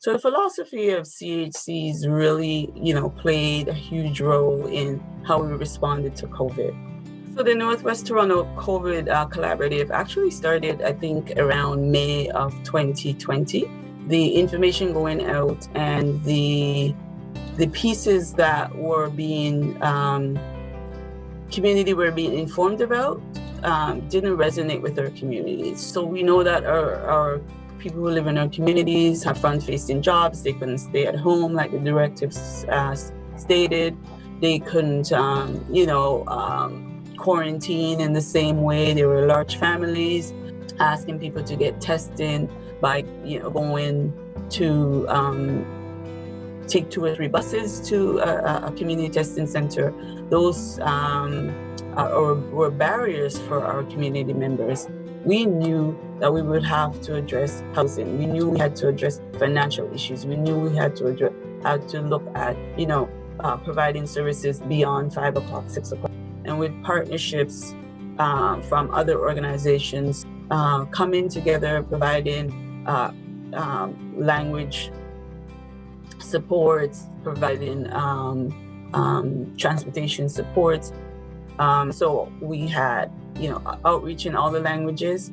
So the philosophy of CHCs really, you know, played a huge role in how we responded to COVID. So the Northwest Toronto COVID uh, Collaborative actually started, I think, around May of 2020. The information going out and the the pieces that were being um, community were being informed about um, didn't resonate with our communities. So we know that our, our people who live in our communities have front-facing jobs. They couldn't stay at home like the directives uh, stated. They couldn't, um, you know, um, quarantine in the same way. There were large families asking people to get tested by, you know, going to um, take two or three buses to a, a community testing center. Those um, are, or were barriers for our community members. We knew that we would have to address housing. We knew we had to address financial issues. We knew we had to address, had to look at, you know, uh, providing services beyond five o'clock, six o'clock. And with partnerships uh, from other organizations uh, coming together, providing uh, um, language supports, providing um, um, transportation supports. Um, so we had, you know, outreach in all the languages.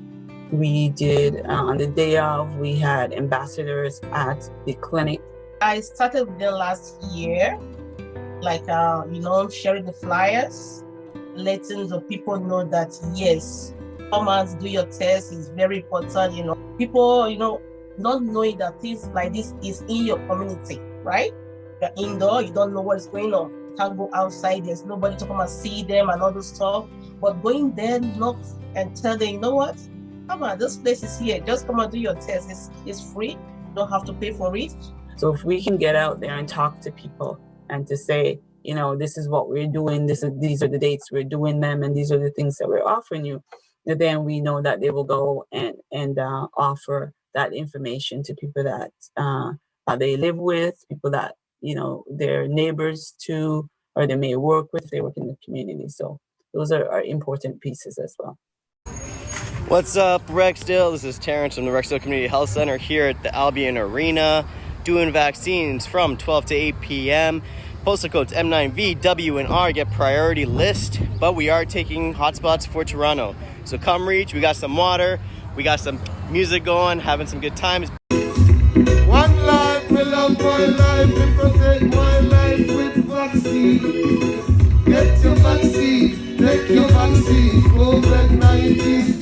We did, uh, on the day of, we had ambassadors at the clinic. I started there last year, like, uh, you know, sharing the flyers, letting the people know that, yes, come and do your test is very important, you know. People, you know, not knowing that things like this is in your community, right? You're indoor, you don't know what is going on. Can't go outside, there's nobody to come and see them and all this stuff. But going there, knock and tell them, you know what? Come on, this place is here. Just come and do your test. It's, it's free. You don't have to pay for it. So if we can get out there and talk to people and to say, you know, this is what we're doing, this is these are the dates we're doing them, and these are the things that we're offering you, then we know that they will go and and uh, offer that information to people that uh, they live with, people that, you know, their neighbors to, or they may work with, they work in the community. So those are, are important pieces as well. What's up, Rexdale? This is Terrence from the Rexdale Community Health Center here at the Albion Arena doing vaccines from 12 to 8 p.m. Postal codes M9V, W, and R get priority list, but we are taking hotspots for Toronto. So come reach, we got some water, we got some music going, having some good times. Vaccine. Get your vaccine, take your vaccine, COVID-19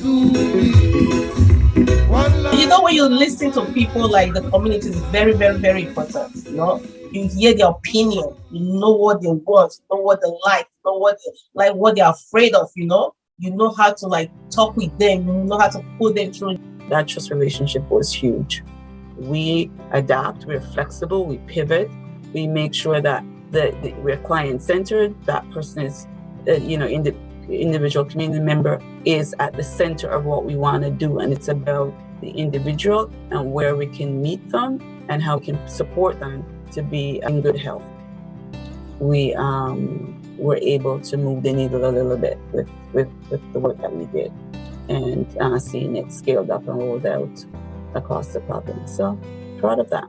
You know when you listen to people like the community is very, very, very important, you know? You hear their opinion, you know what they want, you know what they like, you know what they like, what they're afraid of, you know? you know how to like talk with them, you know how to pull them through. That trust relationship was huge. We adapt, we're flexible, we pivot, we make sure that the we're client centered, that person is, uh, you know, in the individual community member is at the center of what we want to do. And it's about the individual and where we can meet them and how we can support them to be in good health. We um, were able to move the needle a little bit with, with, with the work that we did and uh, seeing it scaled up and rolled out across the province. So proud of that.